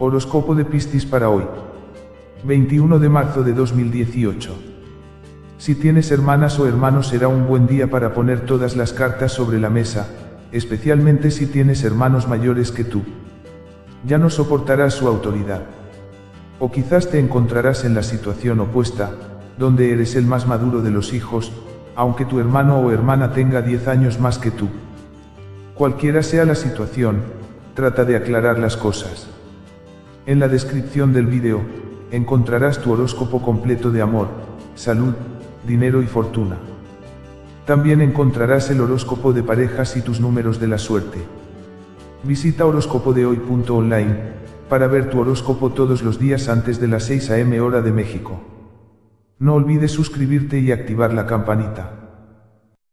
Horóscopo de Piscis para hoy. 21 de marzo de 2018. Si tienes hermanas o hermanos será un buen día para poner todas las cartas sobre la mesa, especialmente si tienes hermanos mayores que tú. Ya no soportarás su autoridad. O quizás te encontrarás en la situación opuesta, donde eres el más maduro de los hijos, aunque tu hermano o hermana tenga 10 años más que tú. Cualquiera sea la situación, trata de aclarar las cosas. En la descripción del vídeo, encontrarás tu horóscopo completo de amor, salud, dinero y fortuna. También encontrarás el horóscopo de parejas y tus números de la suerte. Visita horóscopodehoy.online para ver tu horóscopo todos los días antes de las 6 am hora de México. No olvides suscribirte y activar la campanita.